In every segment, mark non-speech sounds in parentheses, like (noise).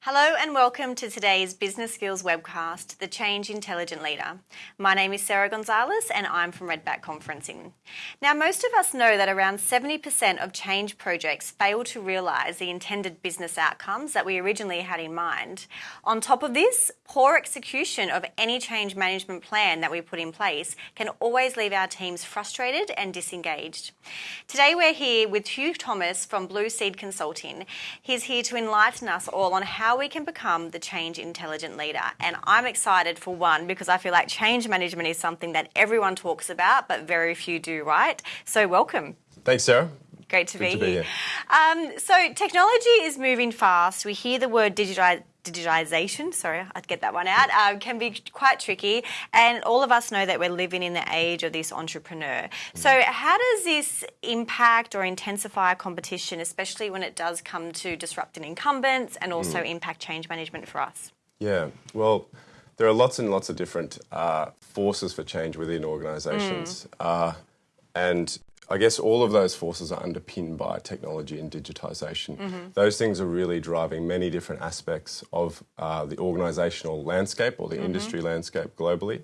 Hello and welcome to today's Business Skills webcast, The Change Intelligent Leader. My name is Sarah Gonzalez and I'm from Redback Conferencing. Now, most of us know that around 70% of change projects fail to realise the intended business outcomes that we originally had in mind. On top of this, poor execution of any change management plan that we put in place can always leave our teams frustrated and disengaged. Today, we're here with Hugh Thomas from Blue Seed Consulting. He's here to enlighten us all on how we can become the change intelligent leader. And I'm excited for one because I feel like change management is something that everyone talks about, but very few do, right? So, welcome. Thanks, Sarah. Great to, be, to be here. here. Um, so, technology is moving fast. We hear the word digitization digitization, sorry, I'd get that one out, um, can be quite tricky. And all of us know that we're living in the age of this entrepreneur. So, how does this impact or intensify competition, especially when it does come to disrupting incumbents and also mm. impact change management for us? Yeah, well, there are lots and lots of different uh, forces for change within organizations. Mm. Uh, and I guess all of those forces are underpinned by technology and digitization. Mm-hmm. Those things are really driving many different aspects of uh, the organizational landscape or the mm-hmm. industry landscape globally.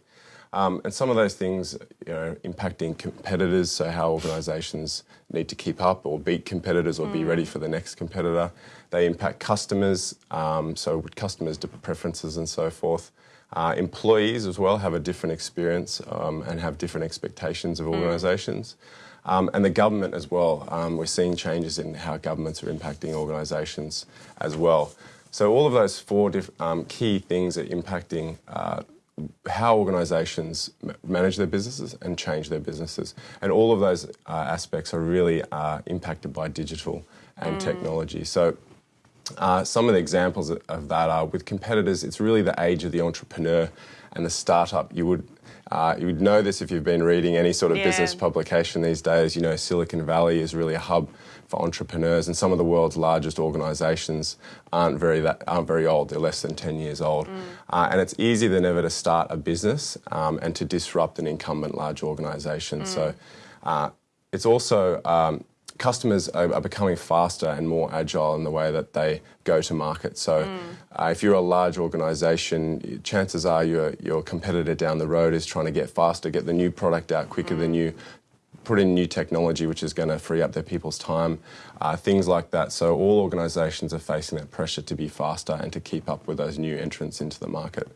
Um, and some of those things, you know, impacting competitors, so how organisations need to keep up or beat competitors or mm. be ready for the next competitor. They impact customers, um, so with customers' preferences and so forth. Uh, employees as well have a different experience um, and have different expectations of organisations. Mm. Um, and the government as well. Um, we're seeing changes in how governments are impacting organisations as well. So all of those four um, key things are impacting uh, how organisations manage their businesses and change their businesses. And all of those uh, aspects are really uh, impacted by digital and mm. technology. So uh, some of the examples of that are with competitors, it's really the age of the entrepreneur and the startup. You would uh, you would know this if you've been reading any sort of yeah. business publication these days. You know, Silicon Valley is really a hub for entrepreneurs, and some of the world's largest organisations aren't very that aren't very old. They're less than ten years old, mm. uh, and it's easier than ever to start a business um, and to disrupt an incumbent large organisation. Mm. So. Uh, it's also um, customers are, are, becoming faster and more agile in the way that they go to market. So, mm. uh, if you're a large organisation, chances are your your competitor down the road is trying to get faster, get the new product out quicker mm. than you, put in new technology which is going to free up their people's time, uh, things like that. So, all organisations are facing that pressure to be faster and to keep up with those new entrants into the market.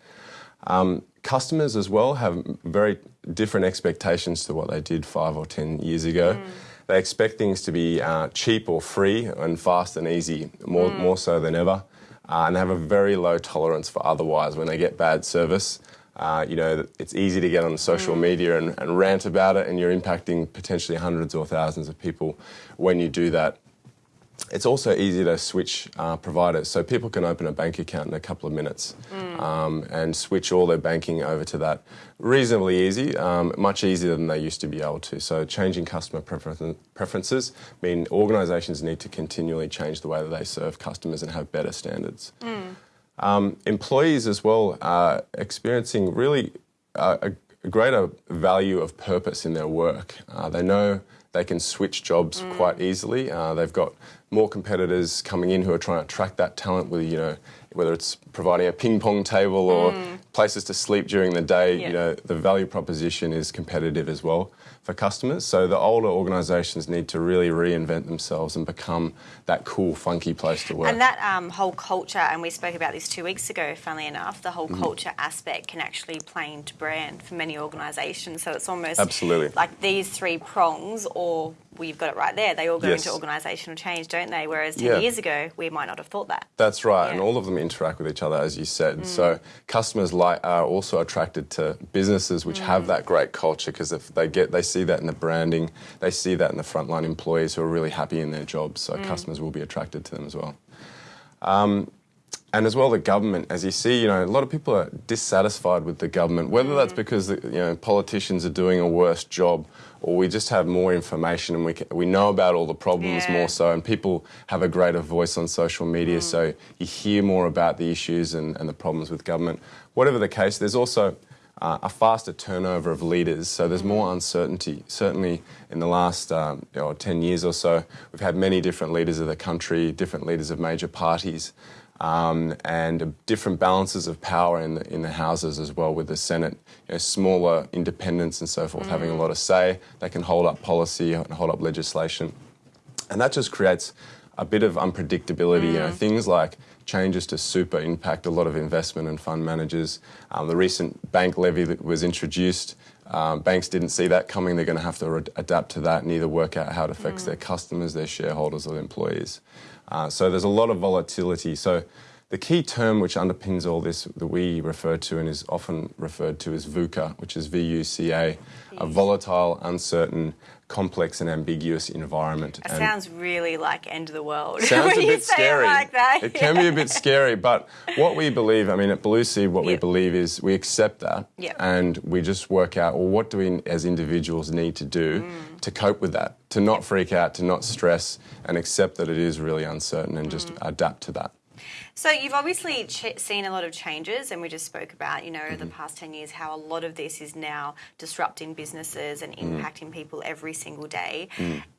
Um, customers as well have very different expectations to what they did five or ten years ago. Mm. They expect things to be uh, cheap or free and fast and easy, more, mm. more so than ever. Uh, and they have a very low tolerance for otherwise when they get bad service. Uh, you know, it's easy to get on social mm. media and, and, rant about it, and you're impacting potentially hundreds or thousands of people when you do that it's also easy to switch uh, providers. So people can open a bank account in a couple of minutes mm. um, and switch all their banking over to that reasonably easy, um, much easier than they used to be able to. So changing customer prefer preferences mean organisations need to continually change the way that they serve customers and have better standards. Mm. Um, employees as well are experiencing really uh, a, a, greater value of purpose in their work. Uh, they know they can switch jobs mm. quite easily. Uh, they've got more competitors coming in who are trying to attract that talent with, you know, whether it's providing a ping pong table or mm. places to sleep during the day, yeah. you know, the value proposition is competitive as well for customers. So the older organisations need to really reinvent themselves and become that cool, funky place to work. And that um, whole culture, and we spoke about this two weeks ago, funnily enough, the whole mm. culture aspect can actually play into brand for many organisations. So it's almost Absolutely. like these three prongs or well, you've got it right there. They all go yes. into organisational change, don't they? Whereas 10 yeah. years ago, we might not have thought that. That's right. Yeah. And all of them interact with each other, as you said. Mm. So customers like, are also attracted to businesses which mm. have that great culture because if they get, they see that in the branding, they see that in the frontline employees who are really happy in their jobs. So mm. customers will be attracted to them as well. Um, and as well the government as you see you know a lot of people are dissatisfied with the government whether mm. that's because you know politicians are doing a worse job or we just have more information and we, can, we know about all the problems yeah. more so and people have a greater voice on social media mm. so you hear more about the issues and, and the problems with government whatever the case there's also uh, a faster turnover of leaders, so there's more uncertainty. Certainly, in the last um, you know, 10 years or so, we've had many different leaders of the country, different leaders of major parties. Um, and different balances of power in the, in the houses as well, with the Senate, you know, smaller independents and so forth, having a lot of say. They can hold up policy and hold up legislation. And that just creates a bit of unpredictability. You know, things like changes to super impact a lot of investment and fund managers. Um, the recent bank levy that was introduced, um, banks didn't see that coming. They're going to have to re- adapt to that and either work out how it affects their customers, their shareholders, or their employees. Uh, so there's a lot of volatility. So the key term which underpins all this that we refer to and is often referred to as VUCA, which is V-U-C-A, a volatile, uncertain, complex and ambiguous environment. It sounds really like end of the world. (laughs) Sounds a bit scary. It like that. It can be a bit scary, but what we believe, I mean, at Blue Seed, what we believe is we accept that Yep. and we just work out, well, what do we as individuals need to do Mm. to cope with that, to not freak out, to not stress, and accept that it is really uncertain and Mm. just adapt to that. So you've obviously ch- seen a lot of changes, and we just spoke about, you know, Mm-hmm. the past ten years how a lot of this is now disrupting businesses and Mm. impacting people every single day.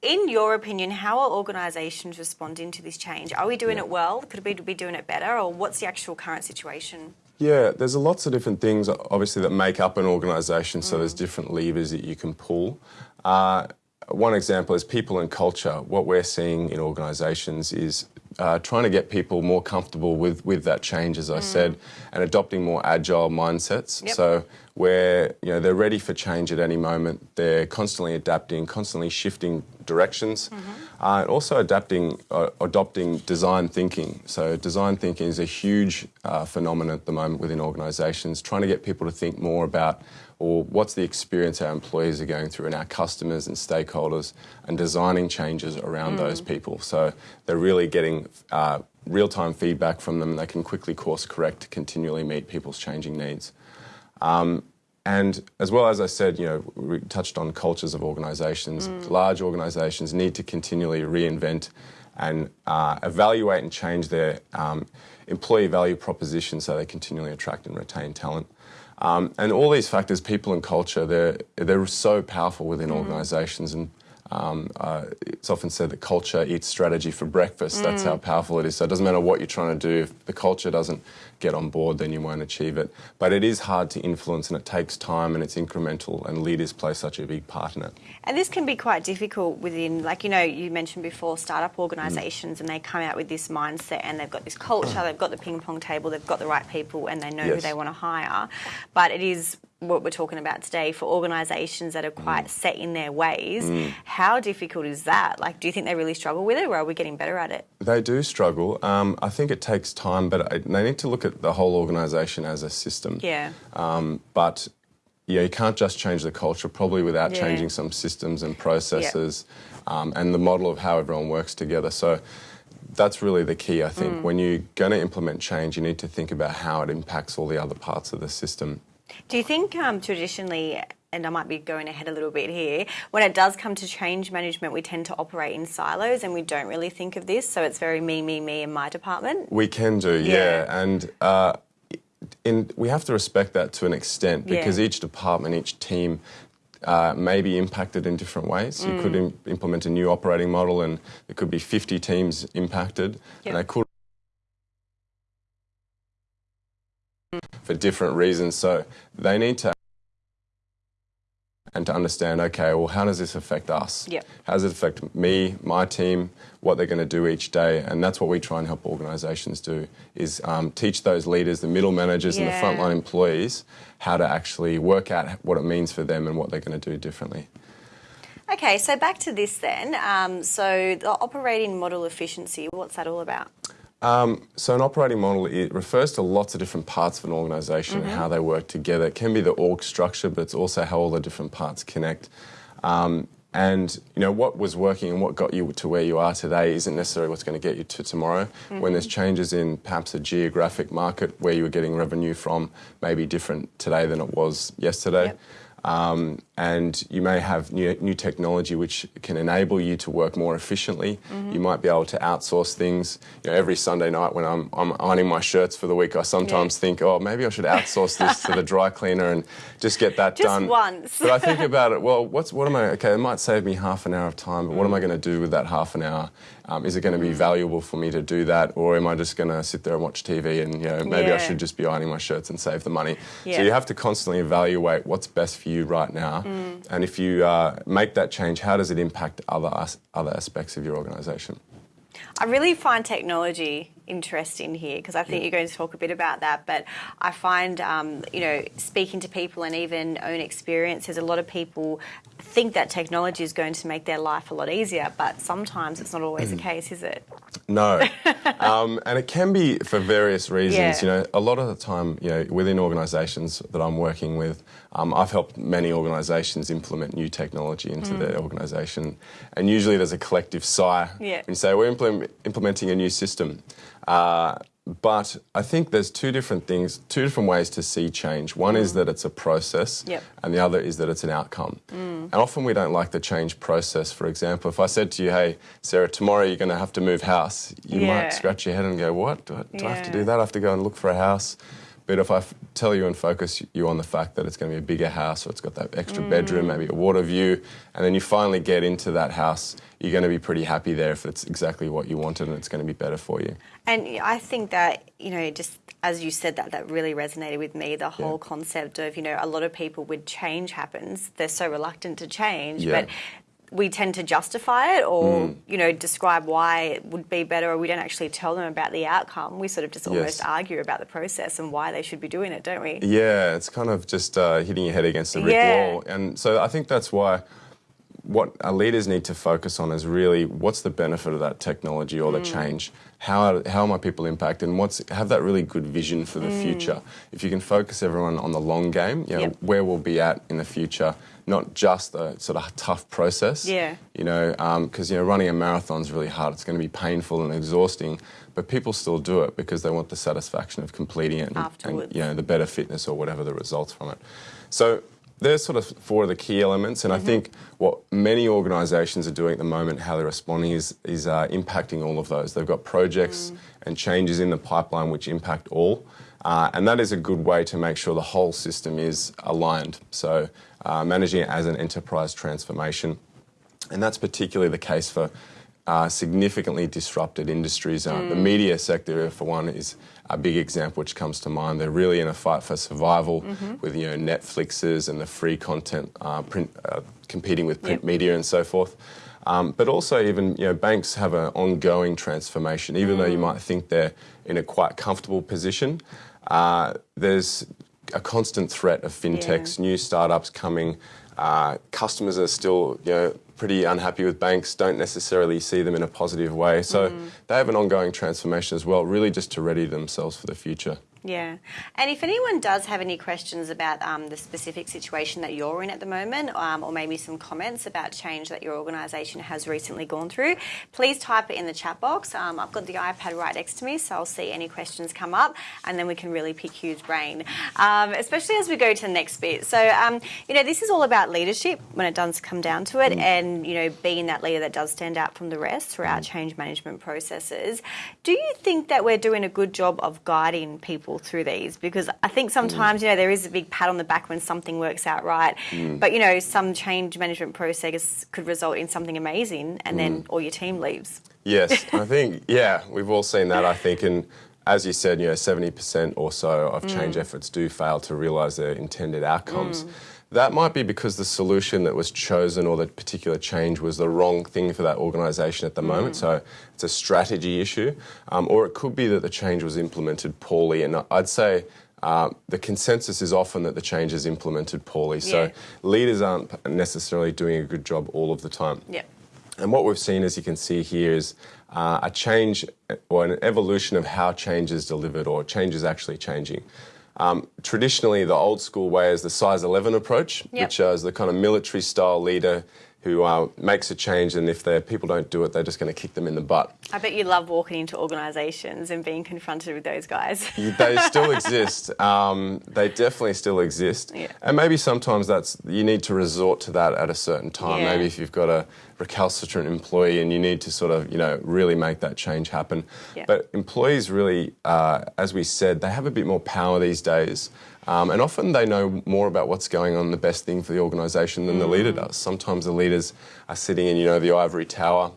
In your opinion, how are organisations responding to this change? Are we doing it well? Could we be doing it better, or what's the actual current situation? Yeah, there's a lots of different things, obviously, that make up an organisation. So there's different levers that you can pull. Uh, one example is people and culture. What we're seeing in organisations is uh, trying to get people more comfortable with, with that change, as I said, and adopting more agile mindsets. Yep. So where you know they're ready for change at any moment. They're constantly adapting, constantly shifting directions, uh, and also adapting, uh, adopting design thinking. So design thinking is a huge uh, phenomenon at the moment within organisations. Trying to get people to think more about, or what's the experience our employees are going through, and our customers and stakeholders, and designing changes around those people. So they're really getting. Uh, real-time feedback from them and they can quickly course correct to continually meet people's changing needs and as well as I said, you know, we touched on cultures of organisations. Large organisations need to continually reinvent and uh, evaluate and change their um, employee value proposition so they continually attract and retain talent. Um, and all these factors, people and culture, they're, they're so powerful within organisations. And um, uh, it's often said that culture eats strategy for breakfast. That's how powerful it is. So it doesn't matter what you're trying to do. If the culture doesn't get on board, then you won't achieve it. But it is hard to influence and it takes time and it's incremental, and leaders play such a big part in it. And this can be quite difficult within, like, you know, you mentioned before startup Mm. organisations and they come out with this mindset and they've got this culture, they've got the ping pong table, they've got the right people and they know who they want to hire. But it is what we're talking about today for organisations that are quite Mm. set in their ways. How difficult is that? Like, do you think they really struggle with it or are we getting better at it? They do struggle. Um, I think it takes time, but I- they need to look at the whole organisation as a system. Yeah. Um, but yeah, you can't just change the culture probably without Yeah. changing some systems and processes um, and the model of how everyone works together. So that's really the key, I Mm. think. When you're going to implement change, you need to think about how it impacts all the other parts of the system. Do you think um, traditionally, and I might be going ahead a little bit here, when it does come to change management, we tend to operate in silos and we don't really think of this. So it's very me, me, me in my department. We can do, yeah, Yeah. and uh, in, we have to respect that to an extent because Yeah. each department, each team. Uh, may be impacted in different ways. You Mm. could Im- implement a new operating model, and there could be 50 teams impacted, Yeah. and they could for different reasons. So they need to and to understand, okay, well, how does this affect us? Yep. How does it affect me, my team, what they're going to do each day? And that's what we try and help organisations do: is um, teach those leaders, the middle managers, and the frontline employees how to actually work out what it means for them and what they're going to do differently. Okay, so back to this then. Um, so the operating model efficiency, what's that all about? So an operating model it refers to lots of different parts of an organisation and how they work together. It can be the org structure, but it's also how all the different parts connect. Um, and you know what was working and what got you to where you are today isn't necessarily what's going to get you to tomorrow. When there's changes in perhaps a geographic market where you were getting revenue from, maybe different today than it was yesterday. Yep. Um, and you may have new, new technology which can enable you to work more efficiently. You might be able to outsource things. You know, every Sunday night when I'm, I'm ironing my shirts for the week, I sometimes Yeah. think, oh, maybe I should outsource this to the dry cleaner and just get that Just done. Just once. But I think (laughs) about it. Well, what's what am I? Okay, it might save me half an hour of time, but what am I going to do with that half an hour? Um, is it going to be valuable for me to do that, or am I just going to sit there and watch TV and you know maybe I should just be ironing my shirts and save the money? Yeah. So you have to constantly evaluate what's best for you right now, Mm. and if you uh, make that change, how does it impact other as- other aspects of your organisation? I really find technology interesting here because I think you're going to talk a bit about that. But I find, um, you know, speaking to people and even own experiences, a lot of people think that technology is going to make their life a lot easier, but sometimes it's not always Mm. the case, is it? No, (laughs) um, and it can be for various reasons. Yeah. You know, a lot of the time, you know, within organisations that I'm working with, um, I've helped many organisations implement new technology into Mm. their organisation, and usually there's a collective sigh Yeah. when you say we're implement, implementing a new system. Uh, but I think there's two different things, two different ways to see change. One is that it's a process, Mm. Yep. and the other is that it's an outcome. And often we don't like the change process. For example, if I said to you, "Hey, Sarah, tomorrow you're going to have to move house," you Yeah. might scratch your head and go, "What? Do I, do I have to do that? I have to go and look for a house." But if I f- tell you and focus you on the fact that it's going to be a bigger house, or it's got that extra bedroom, mm. maybe a water view, and then you finally get into that house, you're going to be pretty happy there if it's exactly what you wanted and it's going to be better for you. And I think that, you know, just as you said that, that really resonated with me the whole concept of, you know, a lot of people when change happens, they're so reluctant to change, Yeah. but we tend to justify it or, hmm. you know, describe why it would be better or we don't actually tell them about the outcome. We sort of just almost Yes. argue about the process and why they should be doing it, don't we? Yeah, it's kind of just uh, hitting your head against a brick Yeah. wall. And so I think that's why what our leaders need to focus on is really what's the benefit of that technology or the hmm. change? How, how are my people impacted? And what's, have that really good vision for the hmm. future. If you can focus everyone on the long game, you know, Yep. where we'll be at in the future, not just a sort of tough process. Yeah. You know, because you know, running a marathon is really hard. It's going to be painful and exhausting, but people still do it because they want the satisfaction of completing it and, Afterwards. and you know the better fitness or whatever the results from it. So there's sort of four of the key elements, and I think what many organisations are doing at the moment, how they're responding, is is uh, impacting all of those. They've got projects and changes in the pipeline which impact all. Uh, and that is a good way to make sure the whole system is aligned. So, uh, managing it as an enterprise transformation. And that's particularly the case for uh, significantly disrupted industries. Uh, The media sector, for one, is a big example which comes to mind. They're really in a fight for survival with you know Netflixes and the free content uh, print uh, competing with print Yep. media and so forth. Um, but also, even you know, banks have an ongoing transformation. Even though you might think they're in a quite comfortable position, uh, there's a constant threat of fintechs, new startups coming. Uh, customers are still, you know, pretty unhappy with banks. Don't necessarily see them in a positive way. So they have an ongoing transformation as well, really just to ready themselves for the future. Yeah. And if anyone does have any questions about um, the specific situation that you're in at the moment, um, or maybe some comments about change that your organisation has recently gone through, please type it in the chat box. Um, I've got the iPad right next to me, so I'll see any questions come up, and then we can really pick Hugh's brain, um, especially as we go to the next bit. So, um, you know, this is all about leadership when it does come down to it, and, you know, being that leader that does stand out from the rest throughout change management processes. Do you think that we're doing a good job of guiding people through these? Because I think mm. sometimes, you know, there is a big pat on the back when something works out right, mm. but, you know, some change management process could result in something amazing and then mm. all your team leaves. Yes, (laughs) I think, yeah, we've all seen that, I think. And as you said, you know, 70% or so of change efforts do fail to realise their intended outcomes. That might be because the solution that was chosen or the particular change was the wrong thing for that organisation at the moment. So it's a strategy issue. Um, or it could be that the change was implemented poorly. And I'd say uh, the consensus is often that the change is implemented poorly. So Yeah. leaders aren't necessarily doing a good job all of the time. Yeah. And what we've seen, as you can see here, is uh, a change or an evolution of how change is delivered or change is actually changing. Um, traditionally, the old school way is the size 11 approach, Yep. which uh, is the kind of military style leader who uh, makes a change, and if their people don't do it, they're just going to kick them in the butt. I bet you love walking into organisations and being confronted with those guys. (laughs) they still (laughs) exist. Um, they definitely still exist. Yeah. And maybe sometimes that's you need to resort to that at a certain time. Yeah. Maybe if you've got a recalcitrant employee and you need to sort of you know really make that change happen. Yeah. But employees really, uh, as we said, they have a bit more power these days. Um, and often they know more about what's going on, the best thing for the organisation, than the leader Mm. does. Sometimes the leaders are sitting in, you know, the ivory tower,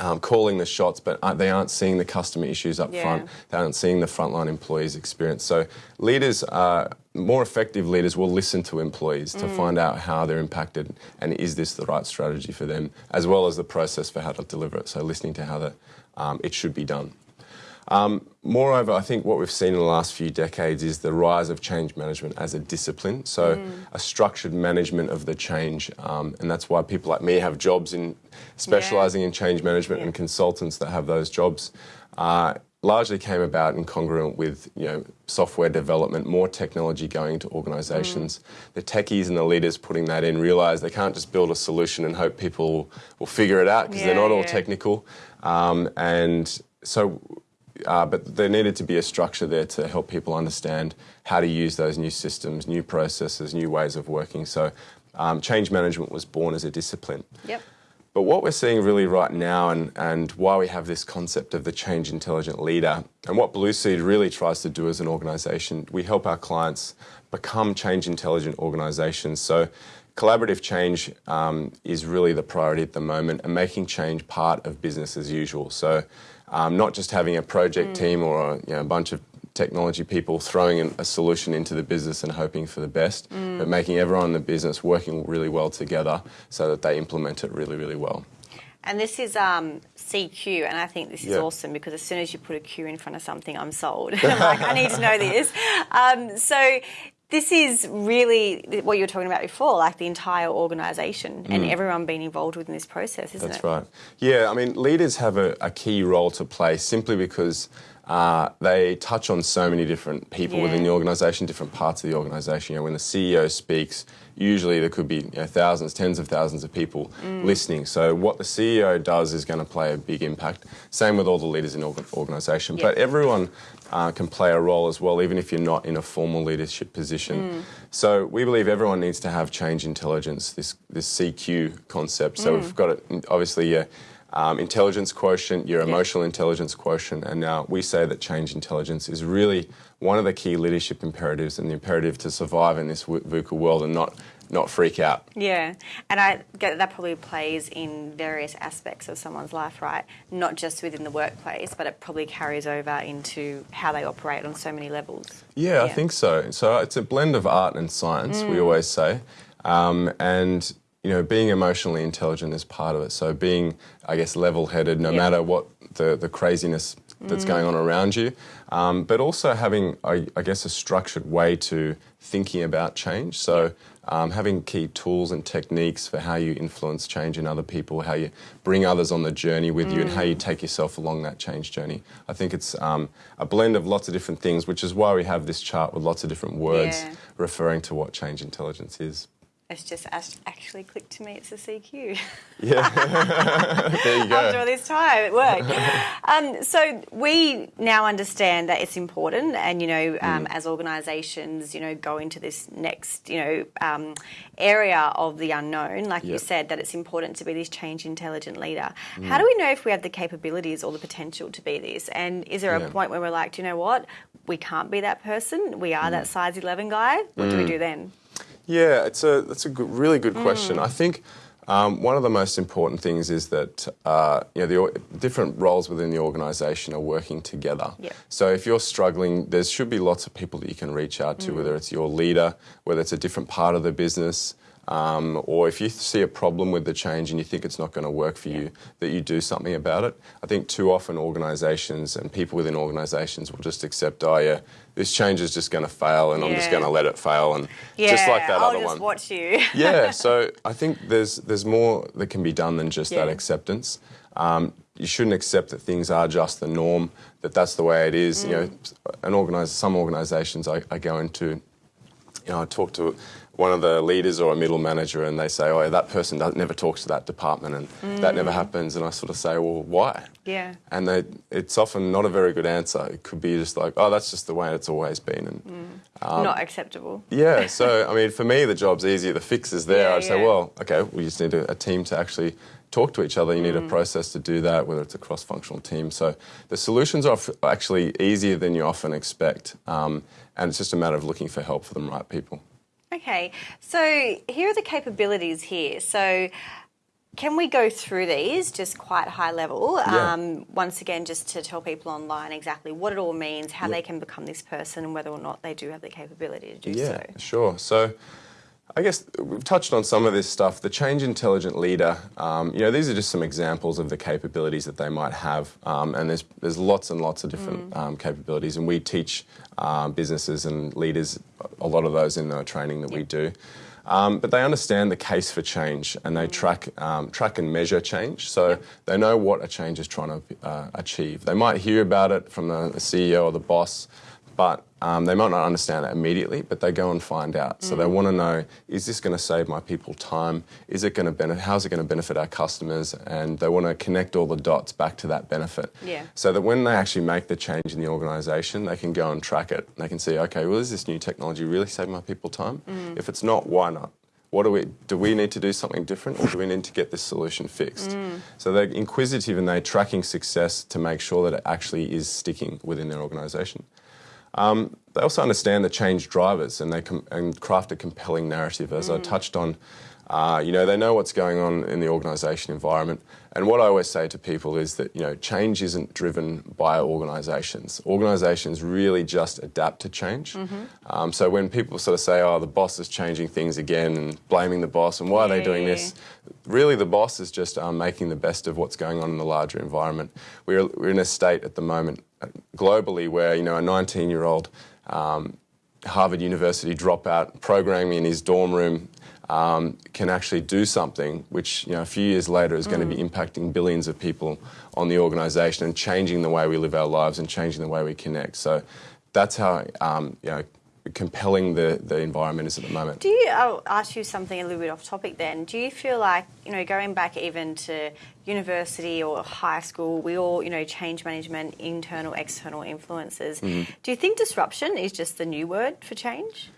um, calling the shots, but uh, they aren't seeing the customer issues up Yeah. front. They aren't seeing the frontline employees' experience. So leaders, are more effective leaders, will listen to employees to Mm. find out how they're impacted and is this the right strategy for them, as well as the process for how to deliver it. So listening to how the, um, it should be done. Um, moreover, I think what we've seen in the last few decades is the rise of change management as a discipline. So, a structured management of the change, um, and that's why people like me have jobs in specialising in change management, and consultants that have those jobs. Uh, largely came about incongruent with you know software development, more technology going to organisations. The techies and the leaders putting that in realise they can't just build a solution and hope people will figure it out because they're Yeah, not all technical. Um, and so uh, but there needed to be a structure there to help people understand how to use those new systems, new processes, new ways of working. So, um, change management was born as a discipline. Yep. But what we're seeing really right now, and, and why we have this concept of the change intelligent leader, and what Blue Seed really tries to do as an organisation, we help our clients become change intelligent organisations. So, collaborative change um, is really the priority at the moment, and making change part of business as usual. So, um, not just having a project team or a, you know, a bunch of technology people throwing a solution into the business and hoping for the best, but making everyone in the business working really well together so that they implement it really, really well. And this is um, CQ, and I think this is Yeah. awesome because as soon as you put a Q in front of something, I'm sold. I'm (laughs) (laughs) like, I need to know this. Um, so this is really what you were talking about before, like the entire organisation and everyone being involved within this process, isn't Mm. That's it? right. Yeah, I mean, leaders have a, a key role to play simply because uh, they touch on so many different people within the organisation, different parts of the organisation. You know, when the CEO speaks, usually there could be you know, thousands, tens of thousands of people Mm. listening. So what the CEO does is going to play a big impact. Same with all the leaders in the organisation. Yeah. But everyone uh, can play a role as well, even if you're not in a formal leadership position. Mm. So we believe everyone needs to have change intelligence, this this CQ concept. So we've got it obviously your um, intelligence quotient, your emotional intelligence quotient, and now we say that change intelligence is really one of the key leadership imperatives and the imperative to survive in this VUCA world and not not freak out. Yeah, and I get that probably plays in various aspects of someone's life, right? Not just within the workplace, but it probably carries over into how they operate on so many levels. Yeah, I think so. So it's a blend of art and science, we always say. Um, and, you know, being emotionally intelligent is part of it. So being, I guess, level headed no Yeah. matter what the, the craziness that's going on around you. Um, but also having, I, I guess, a structured way to thinking about change. So um, having key tools and techniques for how you influence change in other people, how you bring others on the journey with you, and how you take yourself along that change journey. I think it's um, a blend of lots of different things, which is why we have this chart with lots of different words Yeah. referring to what change intelligence is. It's just actually clicked to me. It's a CQ. Yeah, (laughs) there you go. After all this time, it worked. (laughs) um, so we now understand that it's important, and you know, um, as organisations, you know, go into this next, you know, um, area of the unknown, like you said, that it's important to be this change intelligent leader. How do we know if we have the capabilities or the potential to be this? And is there Yeah. a point where we're like, do you know what? We can't be that person. We are that size eleven guy. What do we do then? Yeah, it's a that's a good, really good question. I think um, one of the most important things is that uh, you know the different roles within the organisation are working together. Yep. So if you're struggling, there should be lots of people that you can reach out to, whether it's your leader, whether it's a different part of the business. Um, or if you see a problem with the change and you think it's not going to work for you, that you do something about it. I think too often organisations and people within organisations will just accept, oh yeah, this change is just going to fail, and I'm just going to let it fail, and Yeah, just like that I'll other one watch you. (laughs) yeah, (laughs) so I think there's there's more that can be done than just that acceptance. Um, you shouldn't accept that things are just the norm, that that's the way it is. You know, an organize, some organisations I, I go into, you know, I talk to one of the leaders or a middle manager, and they say, "Oh, that person does, never talks to that department, and that never happens." And I sort of say, "Well, why?" Yeah. And they, it's often not a very good answer. It could be just like, "Oh, that's just the way it's always been," and Not acceptable. yeah, (laughs) so I mean, for me, the job's easier. The fix is there. Yeah, I'd say, yeah. well, okay, we just need a, a team to actually talk to each other. You need Mm. a process to do that, whether it's a cross-functional team. So the solutions are actually easier than you often expect, um, and it's just a matter of looking for help for the right people. Okay, so here are the capabilities here. So can we go through these just quite high level? Yeah. Um, once again, just to tell people online exactly what it all means, how they can become this person, and whether or not they do have the capability to do Yeah, so. sure. So I guess we've touched on some of this stuff. The change intelligent leader, um, you know, these are just some examples of the capabilities that they might have. Um, and there's, there's lots and lots of different um, capabilities. And we teach um, businesses and leaders a lot of those in the training that we do. Um, but they understand the case for change and they track, um, track and measure change. So they know what a change is trying to uh, achieve. They might hear about it from the CEO or the boss, but um, they might not understand it immediately, but they go and find out. So they mm. want to know: Is this going to save my people time? Is it going to benefit? How's it going to benefit our customers? And they want to connect all the dots back to that benefit. Yeah. So that when they actually make the change in the organisation, they can go and track it. They can see, okay, well, is this new technology really saving my people time? Mm. If it's not, why not? What do we do? We need to do something different, or do we need to get this solution fixed? Mm. So they're inquisitive and they're tracking success to make sure that it actually is sticking within their organisation. Um, they also understand the change drivers and they com- and craft a compelling narrative, as I touched on. Uh, you know, they know what's going on in the organisation environment. And what I always say to people is that, you know, change isn't driven by organisations. Organisations really just adapt to change. Um, so when people sort of say, oh, the boss is changing things again and blaming the boss and why are they doing this? Really, the boss is just um, making the best of what's going on in the larger environment. We're, we're in a state at the moment uh, globally where, you know, a 19 year old um, Harvard University dropout programming in his dorm room um, can actually do something which you know a few years later is going to be impacting billions of people on the organisation and changing the way we live our lives and changing the way we connect. So that's how um, you know compelling the, the environment is at the moment. Do you? I'll ask you something a little bit off topic. Then, do you feel like you know going back even to university or high school, we all you know change management, internal, external influences. Mm-hmm. Do you think disruption is just the new word for change,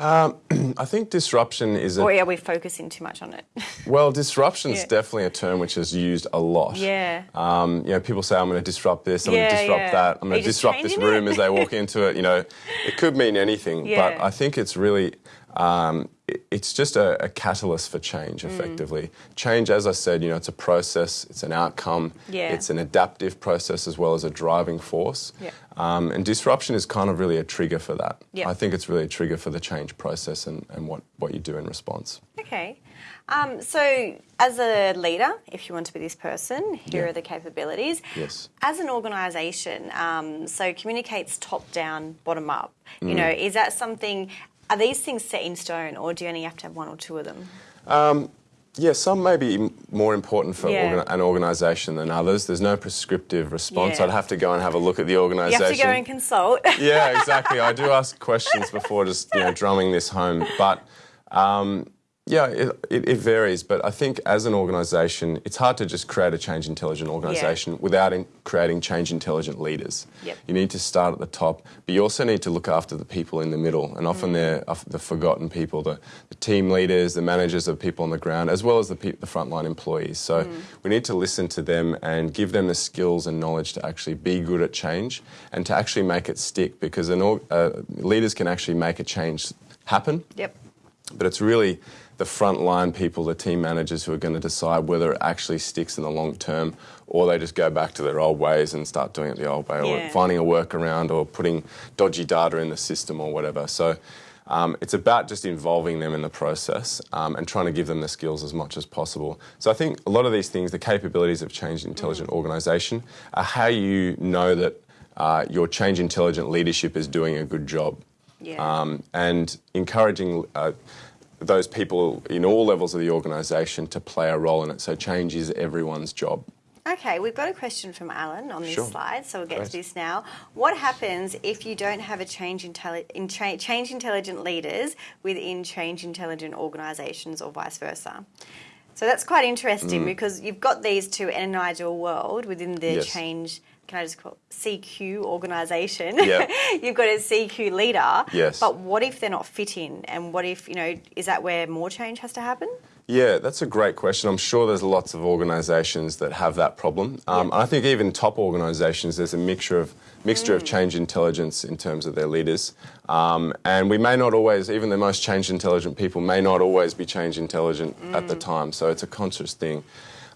(clears throat) I think disruption is a or are we focusing too much on it? (laughs) well, disruption is Yeah. definitely a term which is used a lot. yeah. Um, you know, people say, I'm going to disrupt this, I'm going to disrupt yeah. that, I'm going to disrupt this room as they walk (laughs) into it. You know, it could mean anything, Yeah. but I think it's really, um, it's just a, a catalyst for change, Mm. effectively. Change, as I said, you know, it's a process, it's an outcome, Yeah. it's an adaptive process as well as a driving force. Yeah. Um, and disruption is kind of really a trigger for that. Yeah. I think it's really a trigger for the change process and, and what, what you do in response. Okay. Um, so, as a leader, if you want to be this person, here are the capabilities. Yes. As an organisation, um, so communicates top down, bottom up. Mm. You know, is that something? Are these things set in stone, or do you only have to have one or two of them? Yeah, some may be more important for Yeah. organ- an organisation than others. There's no prescriptive response. Yeah. I'd have to go and have a look at the You organisation. have to go and consult. (laughs) yeah, exactly. I do (laughs) ask questions before just you know drumming this home, but um, yeah, it, it, it varies. But I think as an organisation, it's hard to just create a change intelligent organisation without in creating change intelligent leaders. Yep. You need to start at the top, but you also need to look after the people in the middle, and often they're the forgotten people, the, the team leaders, the managers of people on the ground, as well as the, the frontline employees. So we need to listen to them and give them the skills and knowledge to actually be good at change and to actually make it stick, because uh, leaders can actually make a change happen yep. but it's really the frontline people, the team managers, who are going to decide whether it actually sticks in the long term, or they just go back to their old ways and start doing it the old way, Yeah. or finding a workaround, or putting dodgy data in the system, or whatever. So. Um, it's about just involving them in the process um, and trying to give them the skills as much as possible. So I think a lot of these things, the capabilities of change intelligent organisation, are how you know that uh, your change intelligent leadership is doing a good job Yeah. um, and encouraging uh, those people in all levels of the organisation to play a role in it. So change is everyone's job. Okay, we've got a question from Alan on this Sure. slide, so we'll get to this now. What happens if you don't have a change, intelli- in cha- change intelligent leaders within change intelligent organisations or vice versa? So that's quite interesting because you've got these two in an ideal world within the Mm. Yes. change. Can I just call it CQ organisation? Yeah. (laughs) you've got a CQ leader. Yes. But what if they're not fitting? And what if you know? Is that where more change has to happen? Yeah, that's a great question. I'm sure there's lots of organisations that have that problem. Um. I think even top organisations, there's a mixture of mixture Mm. of change intelligence in terms of their leaders, um, and we may not always, even the most change intelligent people, may not always be change intelligent at Mm. the time. So it's a conscious thing.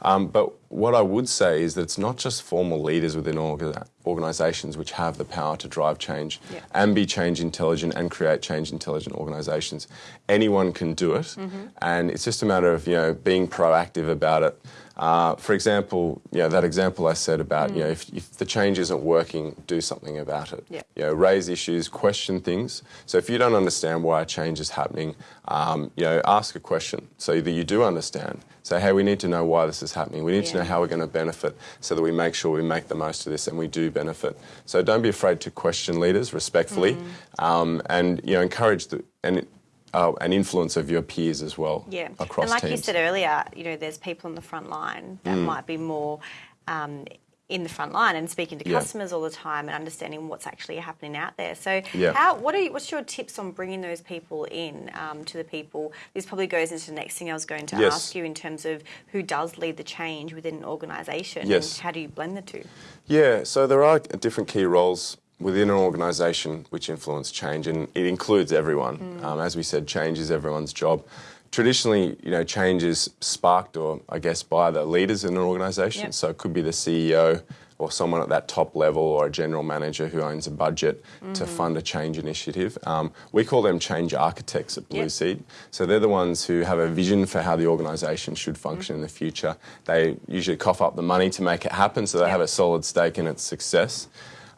Um, but what I would say is that it's not just formal leaders within orga- organisations which have the power to drive change Yeah. and be change intelligent and create change intelligent organisations. Anyone can do it, Mm-hmm. and it's just a matter of you know being proactive about it. Uh, for example, you know, that example I said about you know if, if the change isn't working, do something about it. Yeah. You know, raise issues, question things. So if you don't understand why a change is happening, um, you know, ask a question so that you do understand. Say, hey, we need to know why this is happening. We need to know how we're going to benefit so that we make sure we make the most of this and we do benefit. So don't be afraid to question leaders respectfully Mm. um, and you know encourage the and uh, an influence of your peers as well Yeah, across and like teams. you said earlier, you know, there's people on the front line that Mm. might be more um, in the front line and speaking to Yeah. customers all the time and understanding what's actually happening out there. So, Yeah. how what are you, what's your tips on bringing those people in um, to the people? This probably goes into the next thing I was going to Yes. ask you in terms of who does lead the change within an organisation. Yes. And how do you blend the two? Yeah, so there are different key roles within an organisation which influence change, and it includes everyone. Mm. Um, as we said, change is everyone's job. Traditionally, you know, change is sparked, or I guess, by the leaders in an organisation. Yep. So it could be the CEO or someone at that top level, or a general manager who owns a budget Mm. to fund a change initiative. Um, we call them change architects at Blue Yep. Seed. So they're the ones who have a vision for how the organisation should function in the future. They usually cough up the money to make it happen, so they Yep. have a solid stake in its success.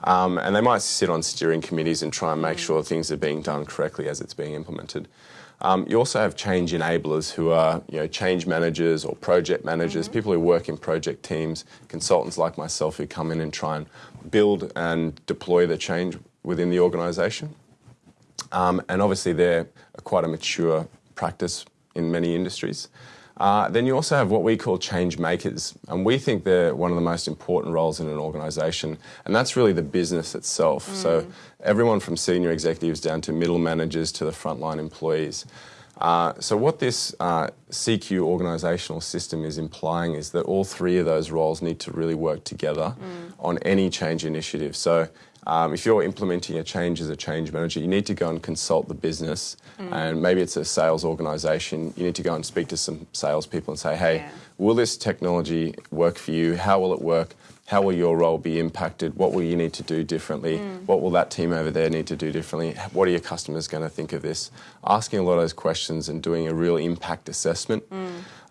Um, and they might sit on steering committees and try and make sure things are being done correctly as it's being implemented. Um, you also have change enablers who are you know, change managers or project managers, people who work in project teams, consultants like myself who come in and try and build and deploy the change within the organisation. Um, and obviously, they're quite a mature practice in many industries. Uh, then you also have what we call change makers, and we think they're one of the most important roles in an organisation, and that's really the business itself. So everyone from senior executives down to middle managers to the frontline employees. Uh, so what this uh, CQ organisational system is implying is that all three of those roles need to really work together on any change initiative. So um, if you're implementing a change as a change manager, you need to go and consult the business, and maybe it's a sales organisation. You need to go and speak to some salespeople and say, "Hey, Yeah. will this technology work for you? How will it work? How will your role be impacted? What will you need to do differently? What will that team over there need to do differently? What are your customers going to think of this?" Asking a lot of those questions and doing a real impact assessment.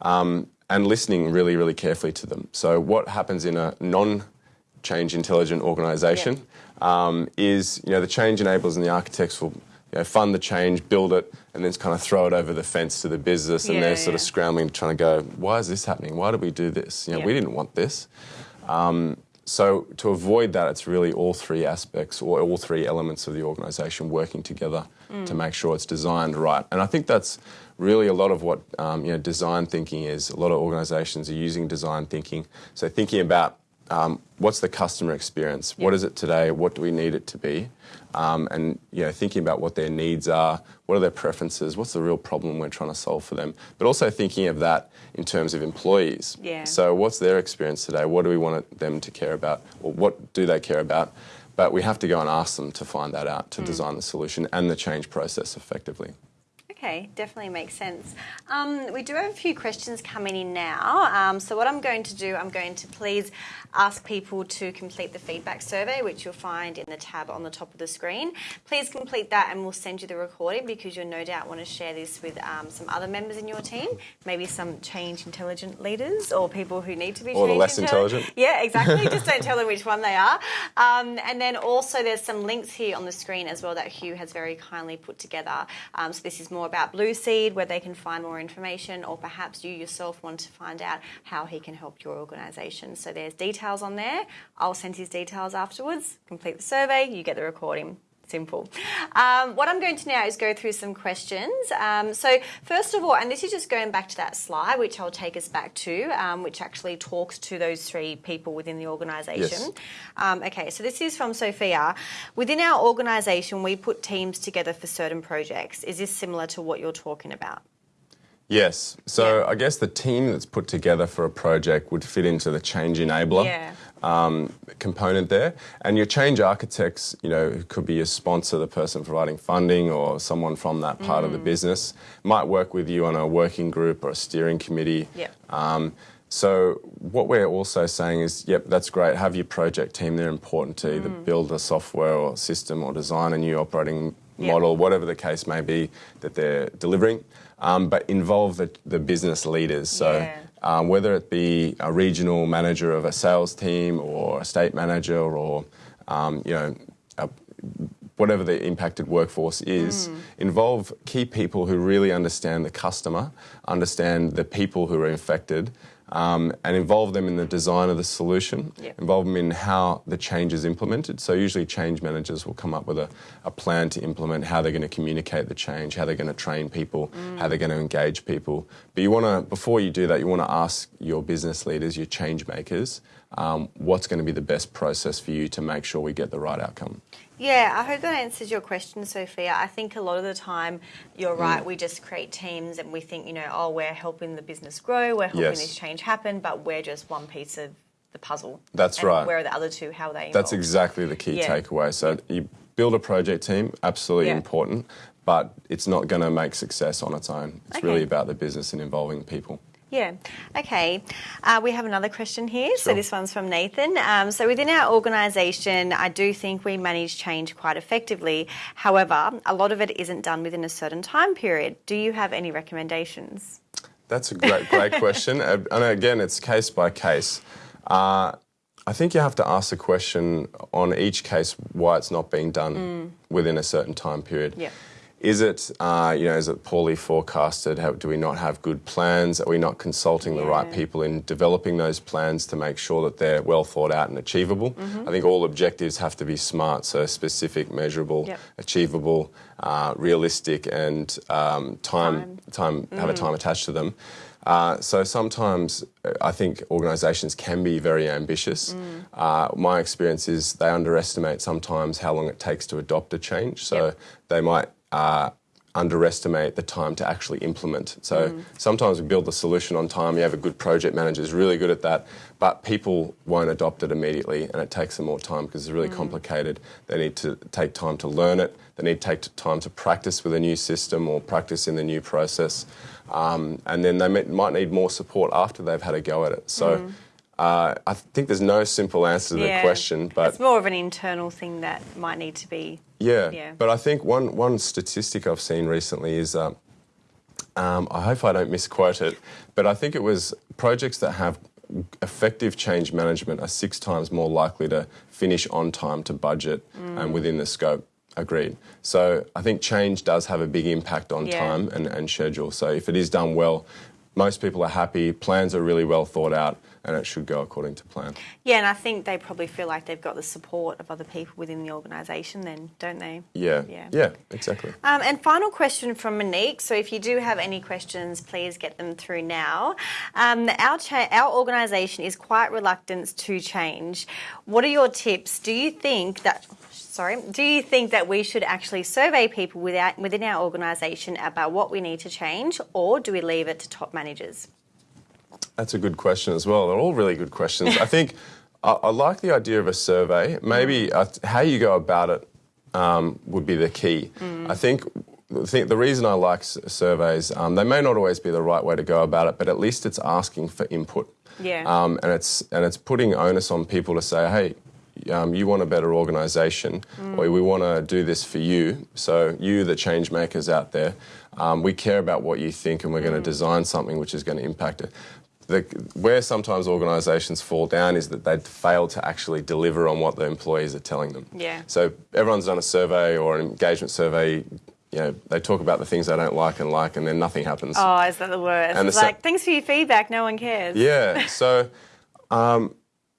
Um, and listening really, really carefully to them. So, what happens in a non change intelligent organisation um, is you know the change enablers and the architects will you know, fund the change, build it, and then kind of throw it over the fence to the business, and Yeah, they're sort of yeah. scrambling, trying to go, why is this happening? Why did we do this? You know, we didn't want this. Um, so to avoid that, it's really all three aspects or all three elements of the organisation working together to make sure it's designed right. And I think that's really a lot of what um, you know design thinking is. A lot of organisations are using design thinking. So thinking about um, what's the customer experience? What is it today? What do we need it to be? Um, and you know, thinking about what their needs are, what are their preferences, what's the real problem we're trying to solve for them, but also thinking of that in terms of employees. Yeah. So what's their experience today? What do we want them to care about, or what do they care about? But we have to go and ask them to find that out to design the solution and the change process effectively. Okay, definitely makes sense. Um, we do have a few questions coming in now. Um, so, what I'm going to do, I'm going to please ask people to complete the feedback survey, which you'll find in the tab on the top of the screen. Please complete that, and we'll send you the recording because you'll no doubt want to share this with um, some other members in your team, maybe some change intelligent leaders or people who need to be Or the less intelligent. Yeah, exactly. (laughs) Just don't tell them which one they are. Um, and then also, there's some links here on the screen as well that Hugh has very kindly put together. Um, so this is more about Blue Seed, where they can find more information, or perhaps you yourself want to find out how he can help your organisation. So there's details on there. I'll send his details afterwards. Complete the survey, you get the recording. Simple. Um, what I'm going to now is go through some questions. Um, so, first of all, and this is just going back to that slide, which I'll take us back to, um, which actually talks to those three people within the organisation. Yes. Um, okay, so this is from Sophia. Within our organisation, we put teams together for certain projects. Is this similar to what you're talking about? Yes. So Yeah. I guess the team that's put together for a project would fit into the change enabler Yeah. Um, component there. And your change architects, you know, could be your sponsor, the person providing funding, or someone from that part of the Mm. business, might work with you on a working group or a steering committee. Yeah. Um, so what we're also saying is, yep, that's great. Have your project team. They're important to either Mm. build a software or system or design a new operating model, whatever the case may be that they're delivering. Um, but involve the, the business leaders. So Yeah. Um, whether it be a regional manager of a sales team or a state manager or um, you know a, whatever the impacted workforce is, Mm. involve key people who really understand the customer, understand the people who are infected, um, and involve them in the design of the solution, Yep. involve them in how the change is implemented. So usually change managers will come up with a, a plan to implement how they're going to communicate the change, how they're going to train people, how they're going to engage people. But you want to, before you do that, you want to ask your business leaders, your change makers, um, what's going to be the best process for you to make sure we get the right outcome. Yeah, I hope that answers your question, Sophia. I think a lot of the time, you're right, Mm. we just create teams and we think, you know, oh, we're helping the business grow, we're helping Yes. this change happen, but we're just one piece of the puzzle. That's And right. Where are the other two? How are they That's exactly the key Yeah. takeaway. So you build a project team, absolutely Yeah. important, but it's not going to make success on its own. It's Okay. really about the business and involving people. Yeah. Okay. Uh, we have another question here. So this one's from Nathan. Um, so within our organisation, I do think we manage change quite effectively. However, a lot of it isn't done within a certain time period. Do you have any recommendations? That's a great, great (laughs) question. And again, it's case by case. Uh, I think you have to ask the question on each case why it's not being done within a certain time period. Yeah. Is it, uh, you know, is it poorly forecasted? How, do we not have good plans? Are we not consulting the right people in developing those plans to make sure that they're well thought out and achievable? Mm-hmm. I think all objectives have to be smart, so specific, measurable, Yep. achievable, uh, realistic, and um, time, time, have a Mm. time attached to them. Uh, so sometimes uh, I think organisations can be very ambitious. Mm. Uh, my experience is they underestimate sometimes how long it takes to adopt a change. So Yep. they might uh, underestimate the time to actually implement. So Mm. sometimes we build the solution on time. You have a good project manager who's really good at that, but people won't adopt it immediately, and it takes them more time because it's really Mm. complicated. They need to take time to learn it. They need to take time to practice with a new system or practice in the new process, um, and then they may, might need more support after they've had a go at it. So. Uh, I think there's no simple answer to the Mm. Question, but it's more of an internal thing that might need to be. yeah, Yeah. but I think one one statistic I've seen recently is, uh, um, I hope I don't misquote it, but I think it was projects that have effective change management are six times more likely to finish on time to budget Mm. and within the scope. Agreed. So I think change does have a big impact on Yeah. time and, and schedule. So if it is done well, most people are happy, plans are really well thought out, and it should go according to plan. Yeah, and I think they probably feel like they've got the support of other people within the organisation, then, don't they? Yeah. Yeah. Yeah, exactly. Um, and final question from Monique. So, if you do have any questions, please get them through now. Um, our our organisation is quite reluctant to change. What are your tips? Do you think that sorry, do you think that we should actually survey people without, within our organisation about what we need to change, or do we leave it to top managers? That's a good question as well. They're all really good questions. I think I, I like the idea of a survey. Maybe uh, how you go about it um, would be the key. I think. I think the reason I like surveys, um, they may not always be the right way to go about it, but at least it's asking for input. Yeah. Um, and it's and it's putting onus on people to say, hey, um, you want a better organisation, or we want to do this for you. So you, the change makers out there, um, we care about what you think, and we're going to design something which is going to impact it. The, where sometimes organisations fall down is that they fail to actually deliver on what the employees are telling them. Yeah. So everyone's done a survey or an engagement survey. You know, they talk about the things they don't like and like, and then nothing happens. Oh, is that the worst? And it's like, thanks for your feedback, no one cares. Yeah. (laughs) So, um,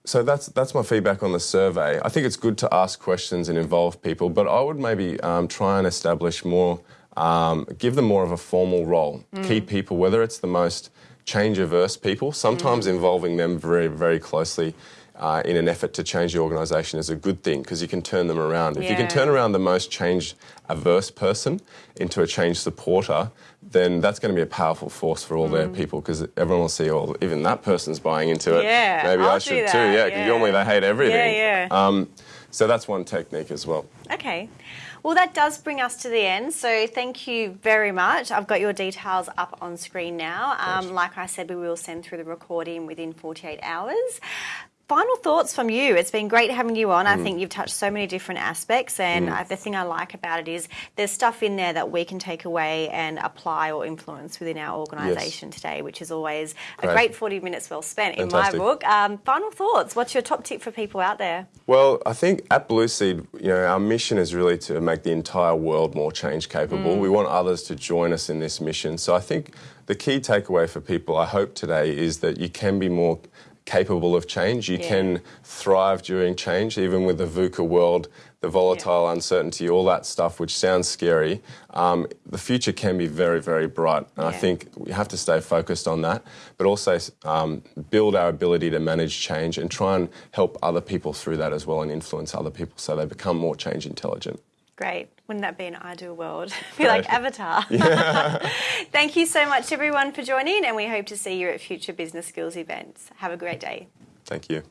so that's that's my feedback on the survey. I think it's good to ask questions and involve people, but I would maybe um, try and establish more, um, give them more of a formal role. Key people, whether it's the most change averse people, sometimes involving them very very closely. uh, in an effort to change the organisation is a good thing because you can turn them around. If you can turn around the most change averse person into a change supporter, then that's going to be a powerful force for all Mm. their people because everyone will see, oh, even that person's buying into it. Yeah, Maybe I'll I should that, too. Yeah, because yeah. normally they hate everything. Yeah, yeah. Um, so that's one technique as well. Okay. Well, that does bring us to the end. So, thank you very much. I've got your details up on screen now. Um, like I said, we will send through the recording within 48 hours. Final thoughts from you. It's been great having you on. I think you've touched so many different aspects, and uh, the thing I like about it is there's stuff in there that we can take away and apply or influence within our organisation today, which is always a Great. great 40 minutes well spent in my book. Um, final thoughts. What's your top tip for people out there? Well, I think at Blue Seed, you know, our mission is really to make the entire world more change capable. We want others to join us in this mission. So I think the key takeaway for people, I hope today, is that you can be more capable of change. You Yeah. can thrive during change, even with the VUCA world, the volatile uncertainty, all that stuff, which sounds scary. Um, the future can be very, very bright. And I think we have to stay focused on that, but also um, build our ability to manage change and try and help other people through that as well and influence other people so they become more change intelligent. Great. Wouldn't that be an ideal world? (laughs) be like Avatar. (laughs) (laughs) Thank you so much, everyone, for joining, and we hope to see you at future business skills events. Have a great day. Thank you.